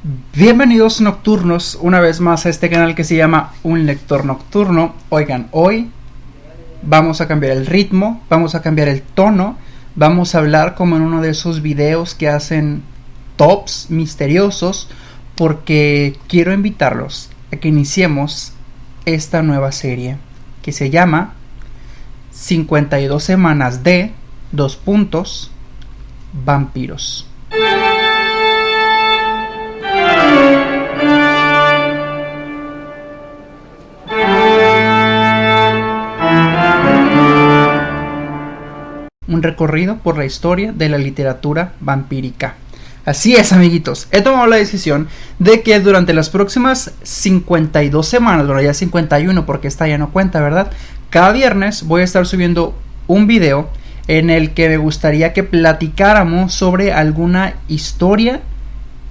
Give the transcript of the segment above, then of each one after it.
Bienvenidos nocturnos una vez más a este canal que se llama Un Lector Nocturno. Oigan, hoy vamos a cambiar el ritmo, vamos a cambiar el tono, vamos a hablar como en uno de esos videos que hacen tops misteriosos porque quiero invitarlos a que iniciemos esta nueva serie que se llama 52 semanas de dos puntos vampiros. Un recorrido por la historia de la literatura vampírica. Así es, amiguitos. He tomado la decisión de que durante las próximas 52 semanas, bueno, ya 51 porque esta ya no cuenta, ¿verdad? Cada viernes voy a estar subiendo un video en el que me gustaría que platicáramos sobre alguna historia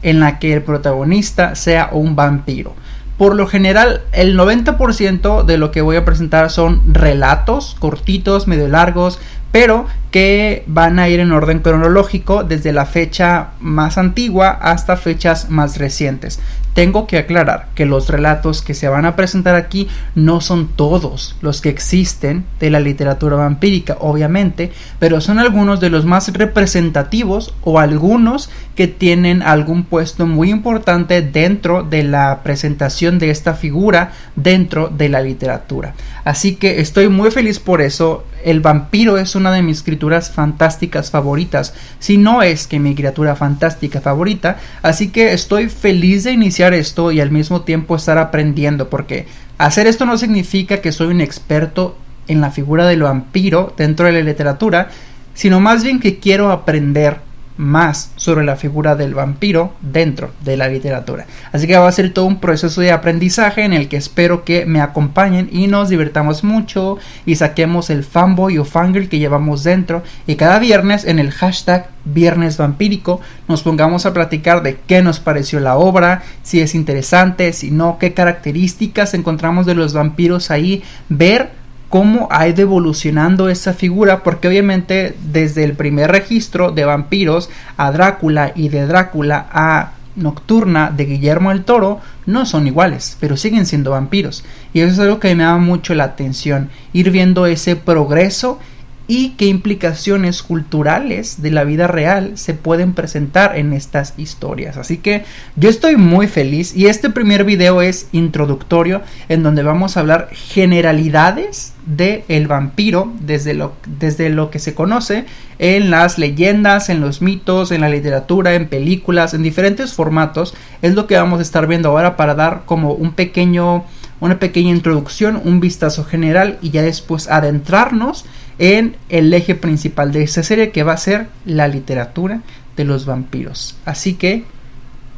en la que el protagonista sea un vampiro. Por lo general, el 90% de lo que voy a presentar son relatos cortitos, medio largos, pero que van a ir en orden cronológico desde la fecha más antigua hasta fechas más recientes. Tengo que aclarar que los relatos que se van a presentar aquí no son todos los que existen de la literatura vampírica, obviamente, pero son algunos de los más representativos o algunos que tienen algún puesto muy importante dentro de la presentación de esta figura dentro de la literatura. Así que estoy muy feliz por eso. El vampiro es una de mis escrituras fantásticas favoritas, si no es que mi criatura fantástica favorita, así que estoy feliz de iniciar esto y al mismo tiempo estar aprendiendo, porque hacer esto no significa que soy un experto en la figura del vampiro dentro de la literatura, sino más bien que quiero aprender más sobre la figura del vampiro dentro de la literatura. Así que va a ser todo un proceso de aprendizaje en el que espero que me acompañen y nos divertamos mucho y saquemos el fanboy o fangirl que llevamos dentro y cada viernes en el hashtag viernes vampírico nos pongamos a platicar de qué nos pareció la obra, si es interesante, si no, qué características encontramos de los vampiros ahí, ver cómo ha ido evolucionando esa figura, porque obviamente desde el primer registro de vampiros a Drácula y de Drácula a Nocturna de Guillermo el Toro no son iguales, pero siguen siendo vampiros. Y eso es algo que me llama mucho la atención, ir viendo ese progreso y qué implicaciones culturales de la vida real se pueden presentar en estas historias. Así que yo estoy muy feliz y este primer video es introductorio en donde vamos a hablar generalidades de el vampiro desde lo, desde lo que se conoce en las leyendas, en los mitos, en la literatura, en películas, en diferentes formatos. Es lo que vamos a estar viendo ahora para dar como un pequeño una pequeña introducción, un vistazo general y ya después adentrarnos en el eje principal de esta serie que va a ser la literatura de los vampiros. Así que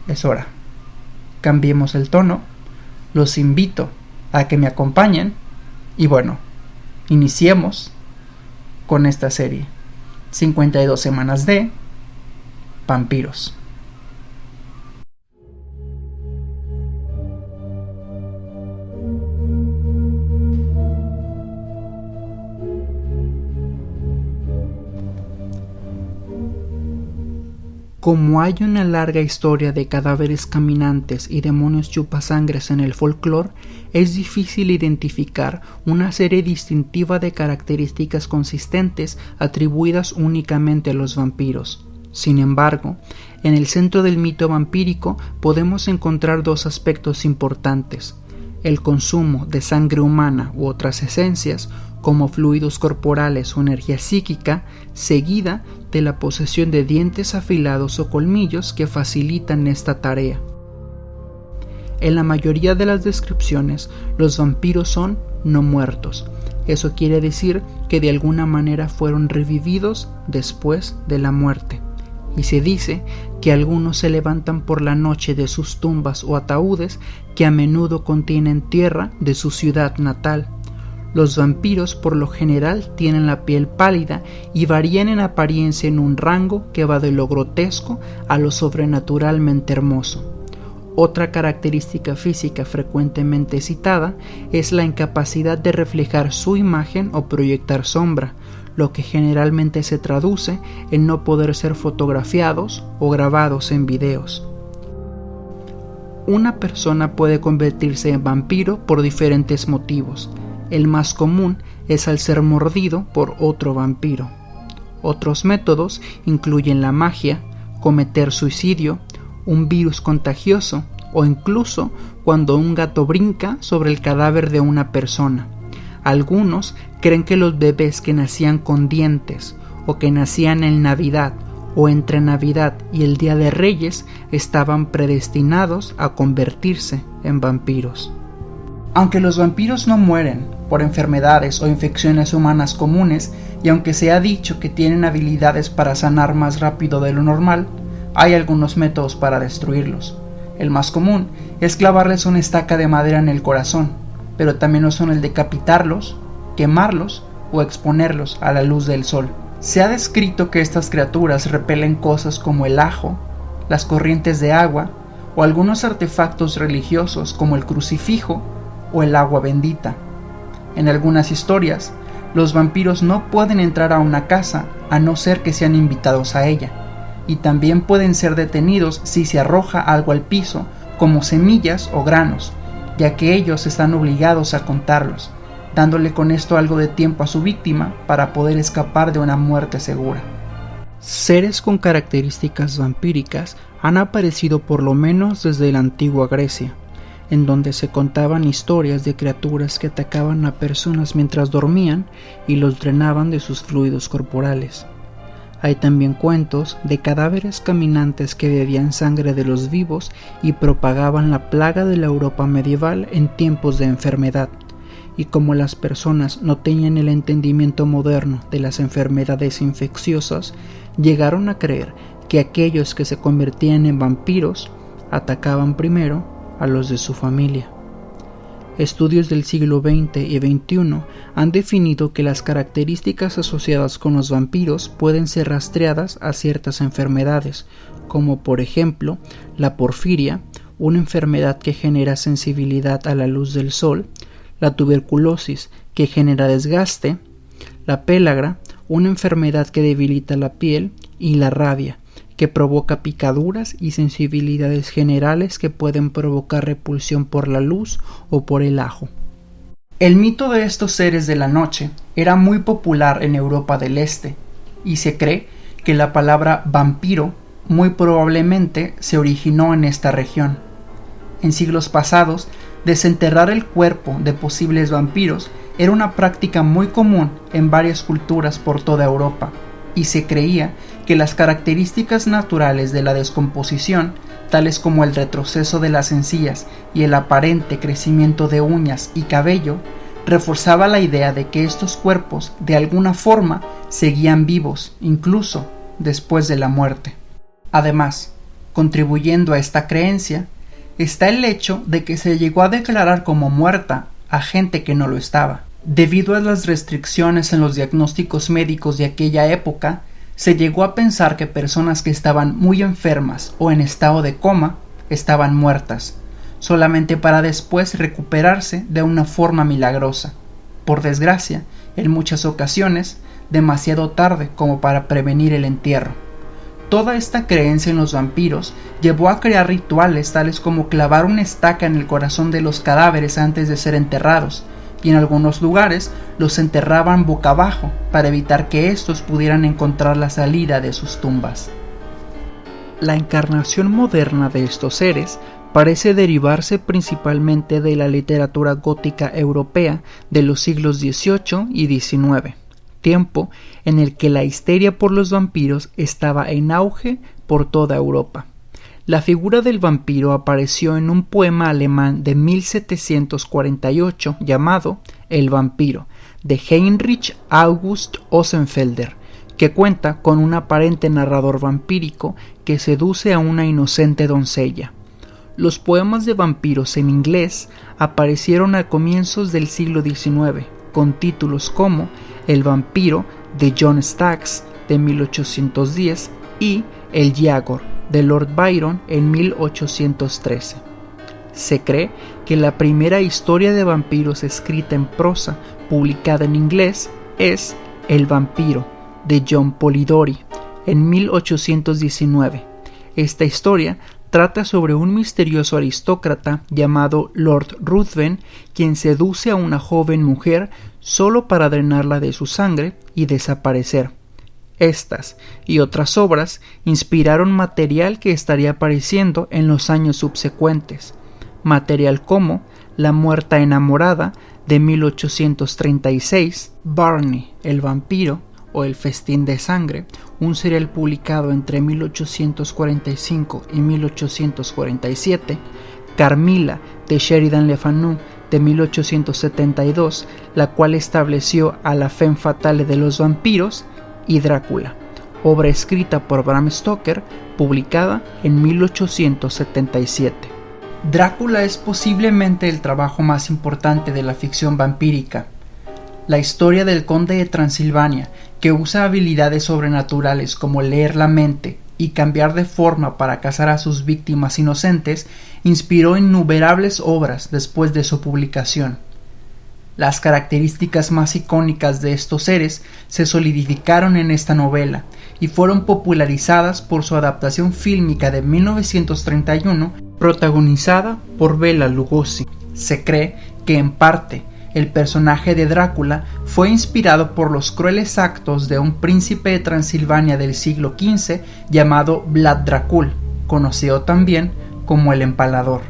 es hora. Cambiemos el tono. Los invito a que me acompañen y bueno, iniciemos con esta serie. 52 semanas de vampiros. Como hay una larga historia de cadáveres caminantes y demonios chupasangres en el folclore, es difícil identificar una serie distintiva de características consistentes atribuidas únicamente a los vampiros. Sin embargo, en el centro del mito vampírico podemos encontrar dos aspectos importantes el consumo de sangre humana u otras esencias como fluidos corporales o energía psíquica, seguida de la posesión de dientes afilados o colmillos que facilitan esta tarea. En la mayoría de las descripciones, los vampiros son no muertos. Eso quiere decir que de alguna manera fueron revividos después de la muerte y se dice que algunos se levantan por la noche de sus tumbas o ataúdes que a menudo contienen tierra de su ciudad natal. Los vampiros por lo general tienen la piel pálida y varían en apariencia en un rango que va de lo grotesco a lo sobrenaturalmente hermoso. Otra característica física frecuentemente citada es la incapacidad de reflejar su imagen o proyectar sombra, lo que generalmente se traduce en no poder ser fotografiados o grabados en videos. Una persona puede convertirse en vampiro por diferentes motivos. El más común es al ser mordido por otro vampiro. Otros métodos incluyen la magia, cometer suicidio, un virus contagioso o incluso cuando un gato brinca sobre el cadáver de una persona. Algunos creen que los bebés que nacían con dientes o que nacían en Navidad o entre Navidad y el Día de Reyes estaban predestinados a convertirse en vampiros. Aunque los vampiros no mueren por enfermedades o infecciones humanas comunes, y aunque se ha dicho que tienen habilidades para sanar más rápido de lo normal, hay algunos métodos para destruirlos. El más común es clavarles una estaca de madera en el corazón, pero también lo son el decapitarlos, quemarlos o exponerlos a la luz del sol. Se ha descrito que estas criaturas repelen cosas como el ajo, las corrientes de agua o algunos artefactos religiosos como el crucifijo o el agua bendita. En algunas historias, los vampiros no pueden entrar a una casa a no ser que sean invitados a ella, y también pueden ser detenidos si se arroja algo al piso, como semillas o granos, ya que ellos están obligados a contarlos, dándole con esto algo de tiempo a su víctima para poder escapar de una muerte segura. Seres con características vampíricas han aparecido por lo menos desde la antigua Grecia, en donde se contaban historias de criaturas que atacaban a personas mientras dormían y los drenaban de sus fluidos corporales. Hay también cuentos de cadáveres caminantes que bebían sangre de los vivos y propagaban la plaga de la Europa medieval en tiempos de enfermedad. Y como las personas no tenían el entendimiento moderno de las enfermedades infecciosas, llegaron a creer que aquellos que se convertían en vampiros atacaban primero a los de su familia. Estudios del siglo XX y XXI han definido que las características asociadas con los vampiros pueden ser rastreadas a ciertas enfermedades, como por ejemplo la porfiria, una enfermedad que genera sensibilidad a la luz del sol, la tuberculosis, que genera desgaste, la pélagra, una enfermedad que debilita la piel, y la rabia, que provoca picaduras y sensibilidades generales que pueden provocar repulsión por la luz o por el ajo. El mito de estos seres de la noche era muy popular en Europa del Este, y se cree que la palabra vampiro muy probablemente se originó en esta región. En siglos pasados, desenterrar el cuerpo de posibles vampiros era una práctica muy común en varias culturas por toda Europa, y se creía que las características naturales de la descomposición, tales como el retroceso de las encías y el aparente crecimiento de uñas y cabello, reforzaba la idea de que estos cuerpos de alguna forma seguían vivos incluso después de la muerte. Además, contribuyendo a esta creencia, está el hecho de que se llegó a declarar como muerta a gente que no lo estaba. Debido a las restricciones en los diagnósticos médicos de aquella época, se llegó a pensar que personas que estaban muy enfermas o en estado de coma estaban muertas, solamente para después recuperarse de una forma milagrosa. Por desgracia, en muchas ocasiones, demasiado tarde como para prevenir el entierro. Toda esta creencia en los vampiros llevó a crear rituales tales como clavar una estaca en el corazón de los cadáveres antes de ser enterrados, y en algunos lugares los enterraban boca abajo para evitar que éstos pudieran encontrar la salida de sus tumbas. La encarnación moderna de estos seres parece derivarse principalmente de la literatura gótica europea de los siglos XVIII y XIX, tiempo en el que la histeria por los vampiros estaba en auge por toda Europa. La figura del vampiro apareció en un poema alemán de 1748 llamado El vampiro, de Heinrich August Ossenfelder, que cuenta con un aparente narrador vampírico que seduce a una inocente doncella. Los poemas de vampiros en inglés aparecieron a comienzos del siglo XIX, con títulos como El vampiro de John Staggs de 1810 y El Yagor de Lord Byron en 1813. Se cree que la primera historia de vampiros escrita en prosa publicada en inglés es El vampiro de John Polidori en 1819. Esta historia trata sobre un misterioso aristócrata llamado Lord Ruthven, quien seduce a una joven mujer solo para drenarla de su sangre y desaparecer. Estas y otras obras inspiraron material que estaría apareciendo en los años subsecuentes, material como La muerta enamorada de 1836, Barney el vampiro o El festín de sangre, un serial publicado entre 1845 y 1847, Carmila de Sheridan Le Fanu de 1872, la cual estableció a la femme fatale de los vampiros, y Drácula, obra escrita por Bram Stoker, publicada en 1877. Drácula es posiblemente el trabajo más importante de la ficción vampírica. La historia del conde de Transilvania, que usa habilidades sobrenaturales como leer la mente y cambiar de forma para cazar a sus víctimas inocentes, inspiró innumerables obras después de su publicación. Las características más icónicas de estos seres se solidificaron en esta novela y fueron popularizadas por su adaptación fílmica de 1931 protagonizada por Bela Lugosi. Se cree que en parte el personaje de Drácula fue inspirado por los crueles actos de un príncipe de Transilvania del siglo XV llamado Vlad Dracul, conocido también como el Empalador,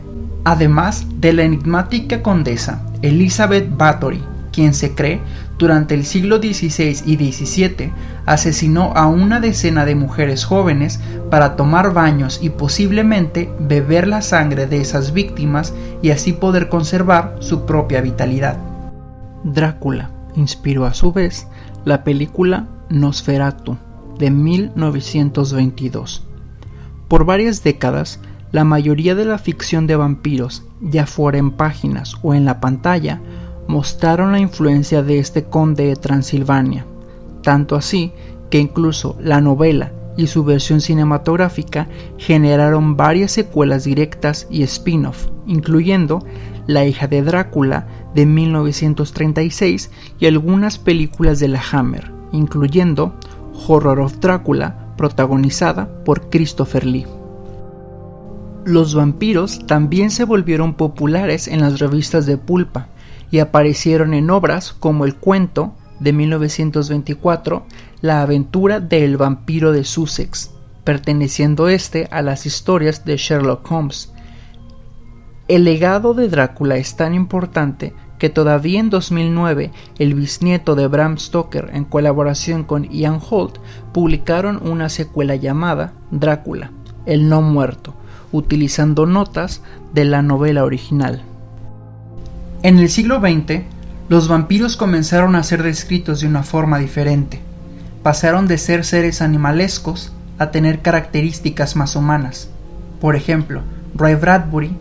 además de la enigmática condesa Elizabeth Bathory, quien se cree durante el siglo XVI y XVII asesinó a una decena de mujeres jóvenes para tomar baños y posiblemente beber la sangre de esas víctimas y así poder conservar su propia vitalidad. Drácula inspiró a su vez la película Nosferatu de 1922. Por varias décadas, la mayoría de la ficción de vampiros, ya fuera en páginas o en la pantalla, mostraron la influencia de este conde de Transilvania, tanto así que incluso la novela y su versión cinematográfica generaron varias secuelas directas y spin-off, incluyendo La hija de Drácula de 1936 y algunas películas de la Hammer, incluyendo Horror of Drácula, protagonizada por Christopher Lee. Los vampiros también se volvieron populares en las revistas de pulpa y aparecieron en obras como El cuento de 1924, La aventura del vampiro de Sussex, perteneciendo este a las historias de Sherlock Holmes. El legado de Drácula es tan importante que todavía en 2009 el bisnieto de Bram Stoker en colaboración con Ian Holt publicaron una secuela llamada Drácula, el no muerto, utilizando notas de la novela original. En el siglo XX, los vampiros comenzaron a ser descritos de una forma diferente. Pasaron de ser seres animalescos a tener características más humanas. Por ejemplo, Ray Bradbury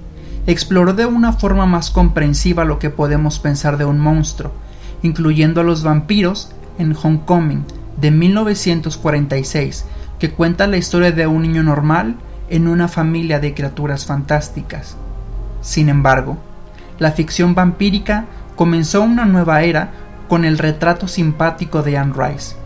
exploró de una forma más comprensiva lo que podemos pensar de un monstruo, incluyendo a los vampiros en Homecoming de 1946, que cuenta la historia de un niño normal en una familia de criaturas fantásticas. Sin embargo, la ficción vampírica comenzó una nueva era con el retrato simpático de Anne Rice.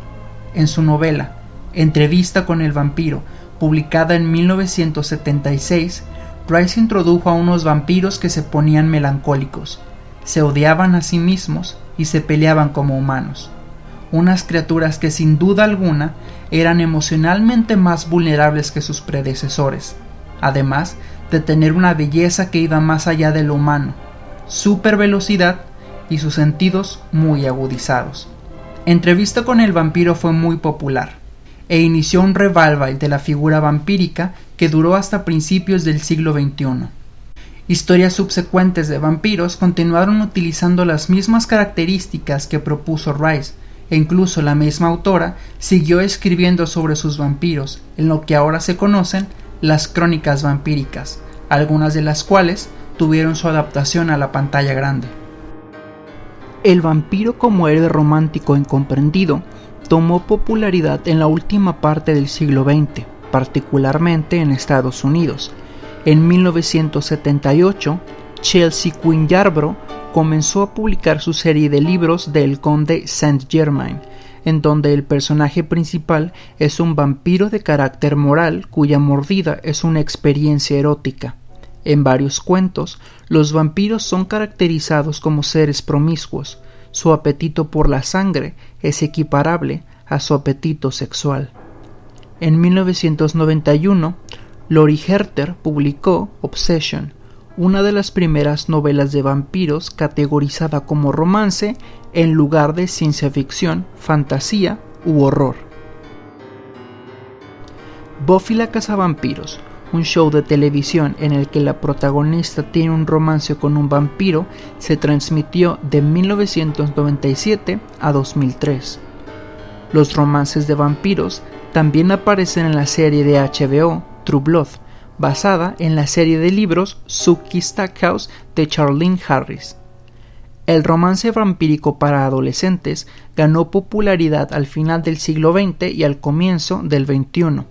En su novela, Entrevista con el vampiro, publicada en 1976, Rice introdujo a unos vampiros que se ponían melancólicos, se odiaban a sí mismos y se peleaban como humanos. Unas criaturas que sin duda alguna eran emocionalmente más vulnerables que sus predecesores, además de tener una belleza que iba más allá de lo humano, super velocidad y sus sentidos muy agudizados. Entrevista con el vampiro fue muy popular e inició un revival de la figura vampírica que duró hasta principios del siglo XXI. Historias subsecuentes de vampiros continuaron utilizando las mismas características que propuso Rice, e incluso la misma autora siguió escribiendo sobre sus vampiros, en lo que ahora se conocen las crónicas vampíricas, algunas de las cuales tuvieron su adaptación a la pantalla grande. El vampiro como héroe romántico incomprendido tomó popularidad en la última parte del siglo XX, particularmente en Estados Unidos. En 1978, Chelsea Quinn Yarbrough comenzó a publicar su serie de libros del conde Saint-Germain, en donde el personaje principal es un vampiro de carácter moral cuya mordida es una experiencia erótica. En varios cuentos, los vampiros son caracterizados como seres promiscuos. Su apetito por la sangre es equiparable a su apetito sexual. En 1991, Lori Herter publicó Obsession, una de las primeras novelas de vampiros categorizada como romance en lugar de ciencia ficción, fantasía u horror. Buffy la cazavampiros, un show de televisión en el que la protagonista tiene un romance con un vampiro, se transmitió de 1997 a 2003. Los romances de vampiros también aparecen en la serie de HBO True Blood, basada en la serie de libros Suki Stackhouse de Charlene Harris. El romance vampírico para adolescentes ganó popularidad al final del siglo XX y al comienzo del XXI,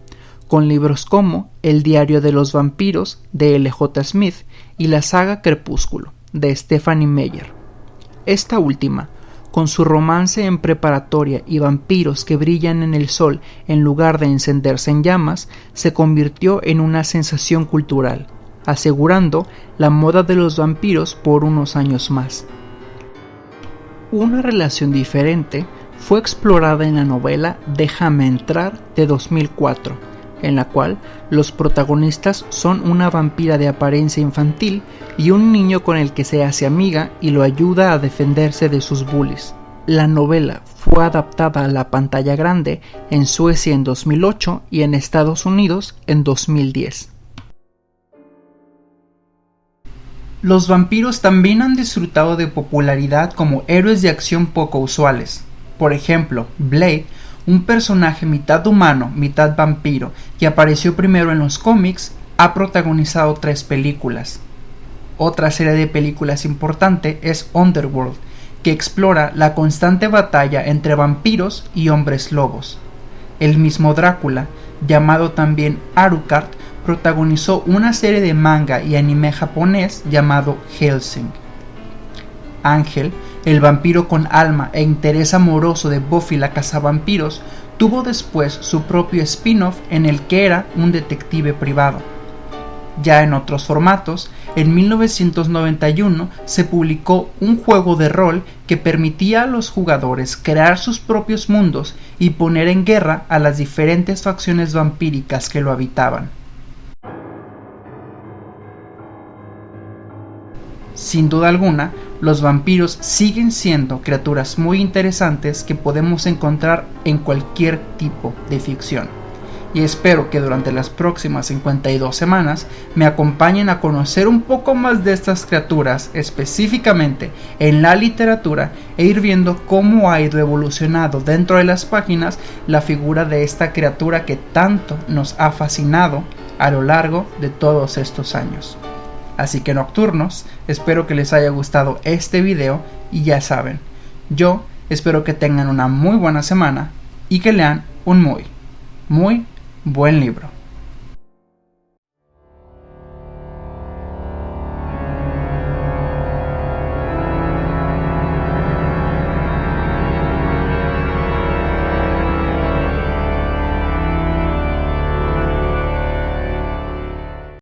con libros como El diario de los vampiros de L. J. Smith y la saga Crepúsculo de Stephanie Meyer. Esta última, con su romance en preparatoria y vampiros que brillan en el sol en lugar de encenderse en llamas, se convirtió en una sensación cultural, asegurando la moda de los vampiros por unos años más. Una relación diferente fue explorada en la novela Déjame entrar de 2004, en la cual los protagonistas son una vampira de apariencia infantil y un niño con el que se hace amiga y lo ayuda a defenderse de sus bullies. La novela fue adaptada a la pantalla grande en Suecia en 2008 y en Estados Unidos en 2010. Los vampiros también han disfrutado de popularidad como héroes de acción poco usuales. Por ejemplo, Blade un personaje mitad humano, mitad vampiro, que apareció primero en los cómics, ha protagonizado tres películas. Otra serie de películas importante es Underworld, que explora la constante batalla entre vampiros y hombres lobos. El mismo Drácula, llamado también Alucard, protagonizó una serie de manga y anime japonés llamado Helsing. Ángel el vampiro con alma e interés amoroso de Buffy la cazavampiros, tuvo después su propio spin-off en el que era un detective privado. Ya en otros formatos, en 1991 se publicó un juego de rol que permitía a los jugadores crear sus propios mundos y poner en guerra a las diferentes facciones vampíricas que lo habitaban. Sin duda alguna, los vampiros siguen siendo criaturas muy interesantes que podemos encontrar en cualquier tipo de ficción. Y espero que durante las próximas 52 semanas me acompañen a conocer un poco más de estas criaturas, específicamente en la literatura, e ir viendo cómo ha ido evolucionando dentro de las páginas la figura de esta criatura que tanto nos ha fascinado a lo largo de todos estos años. Así que nocturnos, espero que les haya gustado este video y ya saben, yo espero que tengan una muy buena semana y que lean un muy, muy buen libro.